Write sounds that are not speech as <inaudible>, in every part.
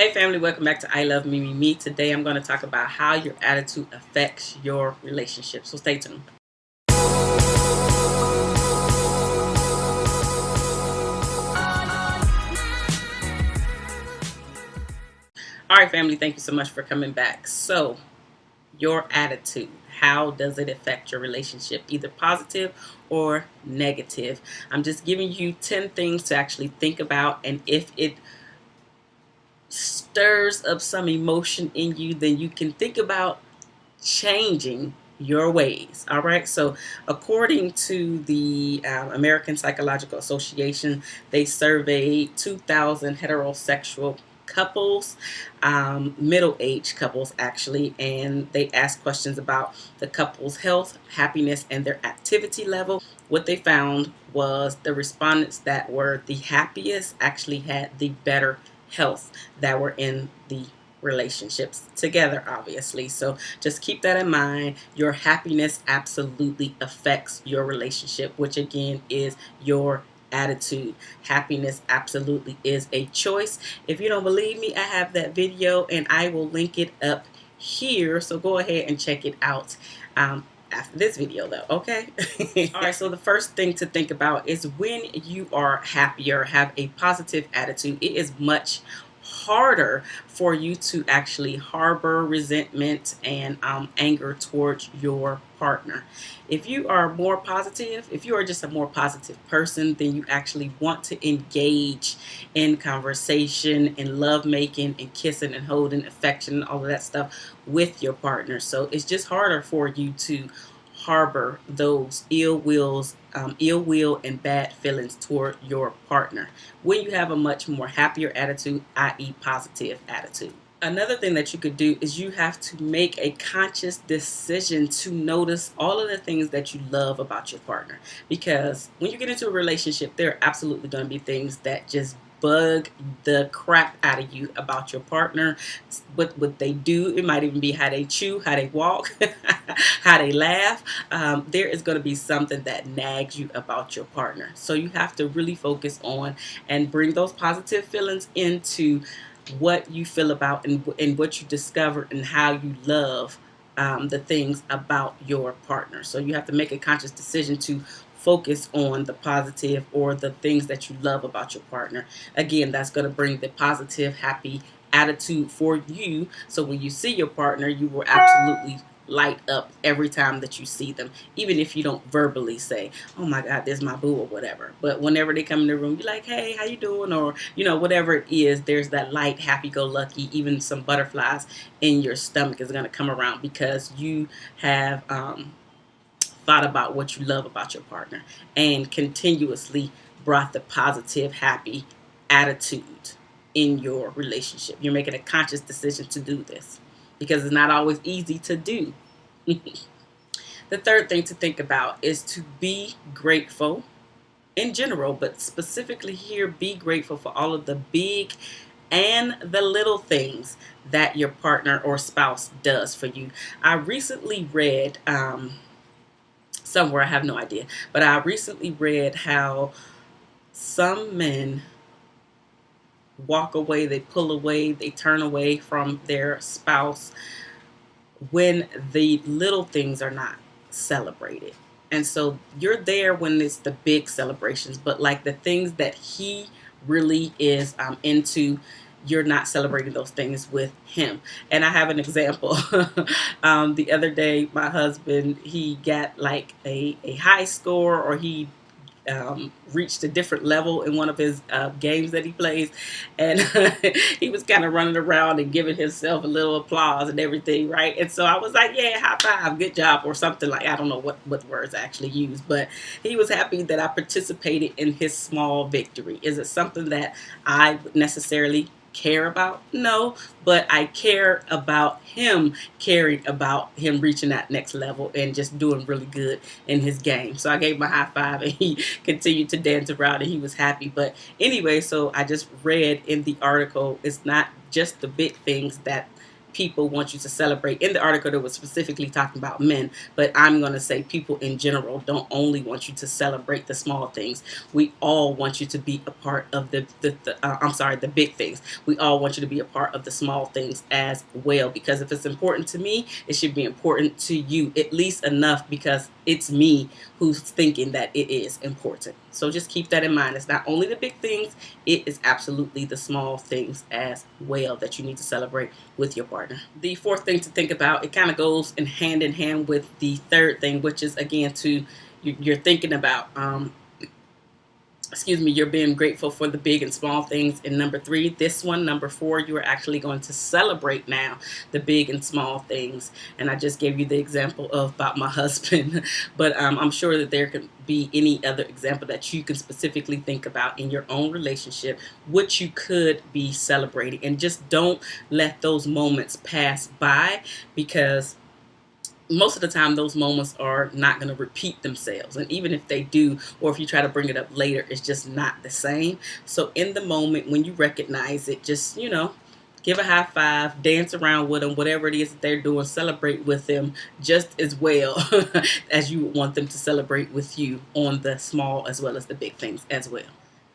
Hey family, welcome back to I Love Me Me Me. Today I'm going to talk about how your attitude affects your relationship. So stay tuned. All right, family, thank you so much for coming back. So, your attitude, how does it affect your relationship, either positive or negative? I'm just giving you 10 things to actually think about, and if it stirs up some emotion in you, then you can think about changing your ways. All right. So, according to the uh, American Psychological Association, they surveyed 2,000 heterosexual couples, um, middle-aged couples actually, and they asked questions about the couple's health, happiness, and their activity level. What they found was the respondents that were the happiest actually had the better health that were in the relationships together obviously. So just keep that in mind. Your happiness absolutely affects your relationship which again is your attitude. Happiness absolutely is a choice. If you don't believe me I have that video and I will link it up here. So go ahead and check it out. Um, after this video though okay? <laughs> All right so the first thing to think about is when you are happier, have a positive attitude. It is much harder for you to actually harbor resentment and um, anger towards your partner. If you are more positive, if you are just a more positive person, then you actually want to engage in conversation and love making and kissing and holding, affection, all of that stuff with your partner. So it's just harder for you to harbor those ill wills, um, ill will and bad feelings toward your partner when you have a much more happier attitude, i.e. positive attitude. Another thing that you could do is you have to make a conscious decision to notice all of the things that you love about your partner. Because when you get into a relationship, there are absolutely going to be things that just bug the crap out of you about your partner. What what they do it might even be how they chew how they walk <laughs> how they laugh. Um, there is going to be something that nags you about your partner. So you have to really focus on and bring those positive feelings into what you feel about and, and what you discover and how you love um, the things about your partner. So you have to make a conscious decision to focus on the positive or the things that you love about your partner. Again, that's going to bring the positive, happy attitude for you. So when you see your partner, you will absolutely light up every time that you see them, even if you don't verbally say, oh my God, there's my boo or whatever. But whenever they come in the room, you're like, hey, how you doing? Or, you know, whatever it is, there's that light, happy-go-lucky, even some butterflies in your stomach is going to come around because you have um, thought about what you love about your partner and continuously brought the positive, happy attitude in your relationship. You're making a conscious decision to do this because it's not always easy to do. <laughs> the third thing to think about is to be grateful in general, but specifically here, be grateful for all of the big and the little things that your partner or spouse does for you. I recently read um, somewhere, I have no idea. But I recently read how some men walk away, they pull away, they turn away from their spouse when the little things are not celebrated. And so you're there when it's the big celebrations, but like the things that he really is um, into, you're not celebrating those things with him. And I have an example. <laughs> um, the other day, my husband, he got like a, a high score or he um, reached a different level in one of his uh, games that he plays. And <laughs> he was kind of running around and giving himself a little applause and everything, right? And so I was like, yeah, high five, good job, or something like, I don't know what, what words I actually used, but he was happy that I participated in his small victory. Is it something that I necessarily care about? No, but I care about him caring about him reaching that next level and just doing really good in his game. So I gave him a high five <laughs> and he continued to dance around and he was happy. But anyway, so I just read in the article, it's not just the big things that people want you to celebrate. In the article, that was specifically talking about men, but I'm going to say people in general don't only want you to celebrate the small things. We all want you to be a part of the, the, the uh, I'm sorry, the big things. We all want you to be a part of the small things as well, because if it's important to me, it should be important to you, at least enough because it's me who's thinking that it is important. So just keep that in mind. It's not only the big things, it is absolutely the small things as well that you need to celebrate with your partner. The fourth thing to think about, it kind of goes in hand in hand with the third thing, which is again to you're thinking about um, excuse me, you're being grateful for the big and small things. And number three, this one, number four, you are actually going to celebrate now the big and small things. And I just gave you the example of about my <laughs> husband, but um, I'm sure that there can be any other example that you can specifically think about in your own relationship, which you could be celebrating. And just don't let those moments pass by because most of the time those moments are not going to repeat themselves. And even if they do or if you try to bring it up later it's just not the same. So in the moment when you recognize it just you know give a high five dance around with them whatever it is that they're doing celebrate with them just as well <laughs> as you want them to celebrate with you on the small as well as the big things as well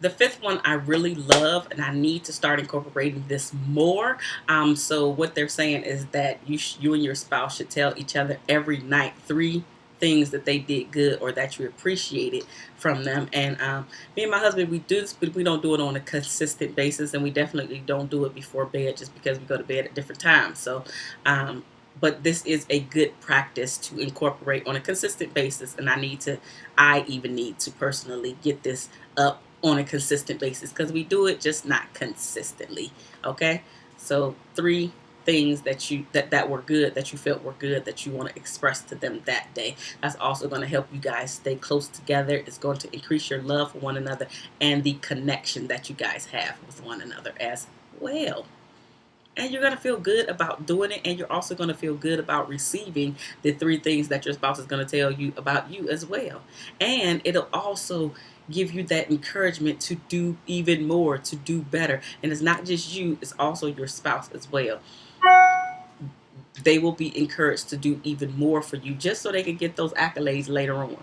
the fifth one I really love, and I need to start incorporating this more. Um, so what they're saying is that you you and your spouse should tell each other every night three things that they did good or that you appreciated from them. And um, me and my husband, we do this, but we don't do it on a consistent basis, and we definitely don't do it before bed just because we go to bed at different times. So. Um, but this is a good practice to incorporate on a consistent basis and I need to I even need to personally get this up on a consistent basis because we do it just not consistently okay? So three things that you that that were good that you felt were good that you want to express to them that day. That's also going to help you guys stay close together. It's going to increase your love for one another and the connection that you guys have with one another as well. And you're going to feel good about doing it and you're also going to feel good about receiving the three things that your spouse is going to tell you about you as well. And it'll also give you that encouragement to do even more, to do better. And it's not just you, it's also your spouse as well. They will be encouraged to do even more for you just so they can get those accolades later on.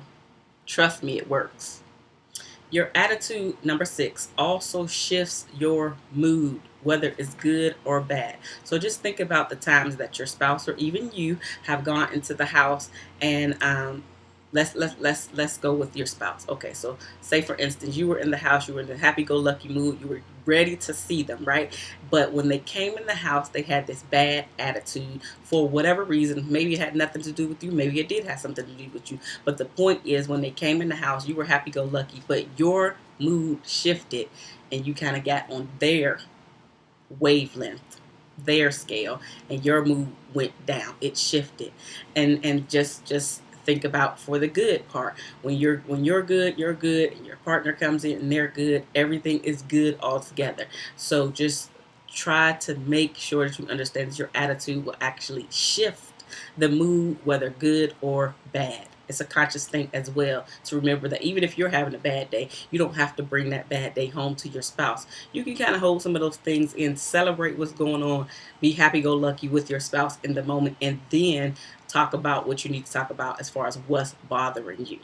Trust me, it works. Your attitude, number six, also shifts your mood, whether it's good or bad. So just think about the times that your spouse or even you have gone into the house and um, let's let's let's let's go with your spouse. Okay so say for instance you were in the house you were in a happy-go-lucky mood you were ready to see them right? But when they came in the house they had this bad attitude for whatever reason. Maybe it had nothing to do with you maybe it did have something to do with you. But the point is when they came in the house you were happy-go-lucky but your mood shifted and you kind of got on their wavelength their scale and your mood went down. It shifted. And and just just think about for the good part. When you're when you're good, you're good, and your partner comes in and they're good, everything is good all together. So just try to make sure that you understand that your attitude will actually shift the mood, whether good or bad. It's a conscious thing as well to remember that even if you're having a bad day, you don't have to bring that bad day home to your spouse. You can kind of hold some of those things in, celebrate what's going on, be happy go lucky with your spouse in the moment, and then talk about what you need to talk about as far as what's bothering you.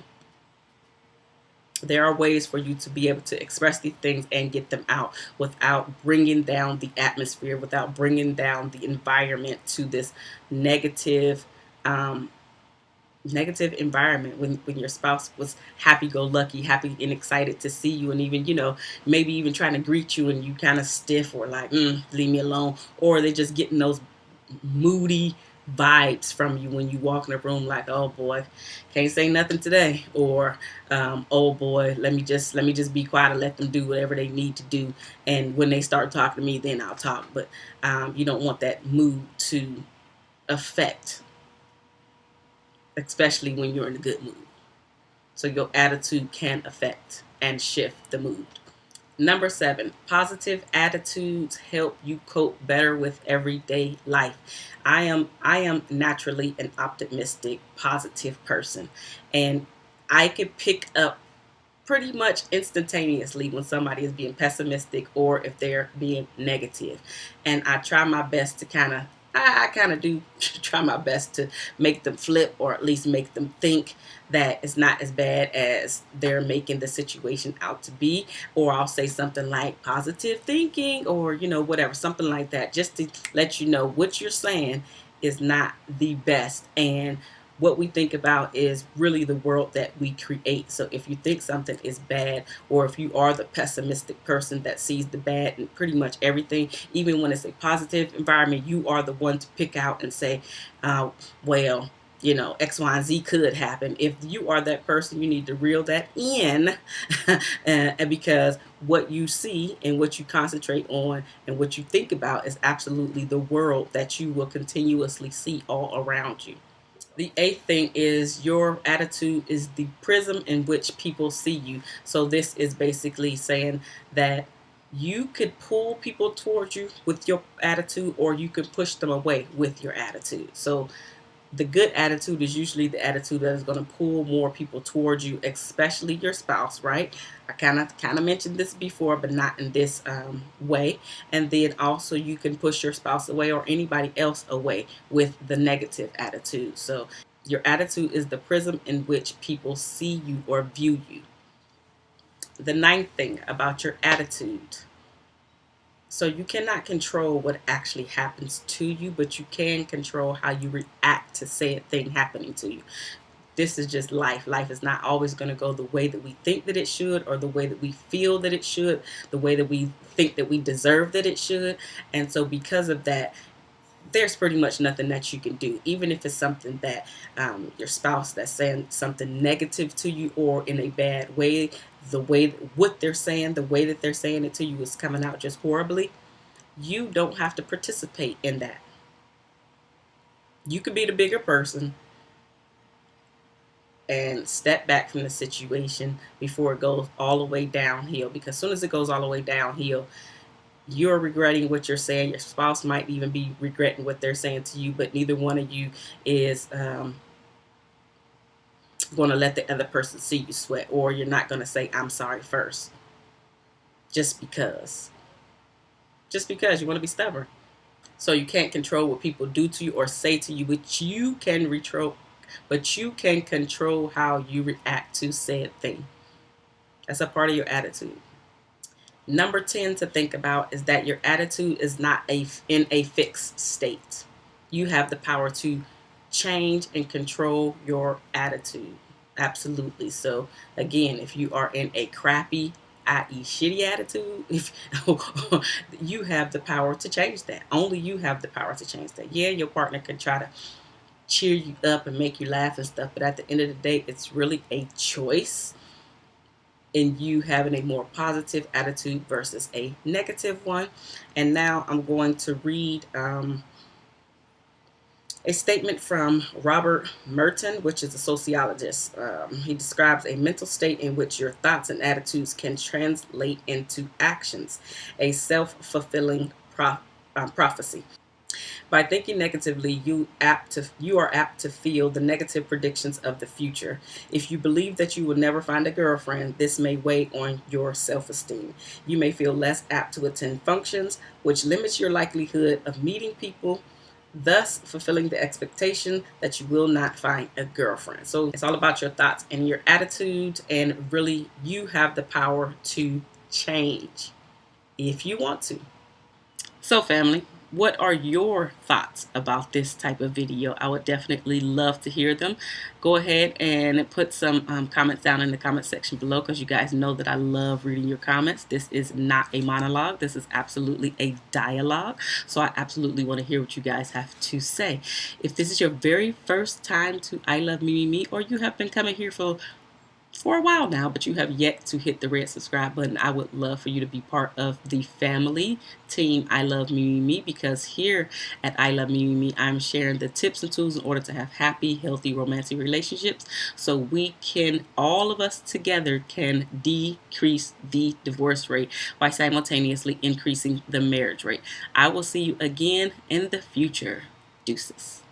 There are ways for you to be able to express these things and get them out without bringing down the atmosphere, without bringing down the environment to this negative, um, negative environment when, when your spouse was happy-go-lucky, happy and excited to see you and even, you know, maybe even trying to greet you and you kind of stiff or like, mm, leave me alone. Or they're just getting those moody, vibes from you when you walk in the room like oh boy can't say nothing today or um, oh boy let me just let me just be quiet and let them do whatever they need to do and when they start talking to me then I'll talk but um, you don't want that mood to affect especially when you're in a good mood so your attitude can affect and shift the mood Number seven, positive attitudes help you cope better with everyday life. I am I am naturally an optimistic, positive person, and I can pick up pretty much instantaneously when somebody is being pessimistic or if they're being negative. And I try my best to kind of I, I kind of do <laughs> try my best to make them flip or at least make them think that it's not as bad as they're making the situation out to be. Or I'll say something like positive thinking or, you know, whatever, something like that, just to let you know what you're saying is not the best. And what we think about is really the world that we create. So if you think something is bad, or if you are the pessimistic person that sees the bad in pretty much everything, even when it's a positive environment, you are the one to pick out and say, uh, well, you know, X, Y, and Z could happen. If you are that person, you need to reel that in <laughs> and because what you see and what you concentrate on and what you think about is absolutely the world that you will continuously see all around you. The eighth thing is your attitude is the prism in which people see you. So this is basically saying that you could pull people towards you with your attitude or you could push them away with your attitude. So the good attitude is usually the attitude that is going to pull more people towards you, especially your spouse, right? I kind of kind of mentioned this before, but not in this um, way. And then also you can push your spouse away or anybody else away with the negative attitude. So your attitude is the prism in which people see you or view you. The ninth thing about your attitude so you cannot control what actually happens to you, but you can control how you react to said thing happening to you. This is just life. Life is not always going to go the way that we think that it should or the way that we feel that it should, the way that we think that we deserve that it should. And so because of that, there's pretty much nothing that you can do, even if it's something that um, your spouse that's saying something negative to you or in a bad way, the way what they're saying, the way that they're saying it to you is coming out just horribly, you don't have to participate in that. You could be the bigger person and step back from the situation before it goes all the way downhill because as soon as it goes all the way downhill, you're regretting what you're saying. Your spouse might even be regretting what they're saying to you, but neither one of you is um, going to let the other person see you sweat, or you're not going to say, I'm sorry first. Just because. Just because you want to be stubborn. So you can't control what people do to you or say to you, but you can control, but you can control how you react to said thing. That's a part of your attitude. Number 10 to think about is that your attitude is not a, in a fixed state. You have the power to change and control your attitude. Absolutely. So again, if you are in a crappy, i.e. shitty attitude, <laughs> if you have the power to change that. Only you have the power to change that. Yeah, your partner can try to cheer you up and make you laugh and stuff, but at the end of the day, it's really a choice in you having a more positive attitude versus a negative one. And now I'm going to read um, a statement from Robert Merton, which is a sociologist. Um, he describes a mental state in which your thoughts and attitudes can translate into actions, a self-fulfilling pro uh, prophecy. By thinking negatively, you apt to you are apt to feel the negative predictions of the future. If you believe that you will never find a girlfriend, this may weigh on your self-esteem. You may feel less apt to attend functions, which limits your likelihood of meeting people thus fulfilling the expectation that you will not find a girlfriend. So it's all about your thoughts and your attitude and really you have the power to change if you want to. So family, what are your thoughts about this type of video? I would definitely love to hear them. Go ahead and put some um, comments down in the comment section below because you guys know that I love reading your comments. This is not a monologue. This is absolutely a dialogue. So I absolutely want to hear what you guys have to say. If this is your very first time to I Love Me Me Me or you have been coming here for for a while now, but you have yet to hit the red subscribe button, I would love for you to be part of the family team I Love Me Me because here at I Love Me Me Me, I'm sharing the tips and tools in order to have happy, healthy, romantic relationships so we can, all of us together, can decrease the divorce rate by simultaneously increasing the marriage rate. I will see you again in the future. Deuces.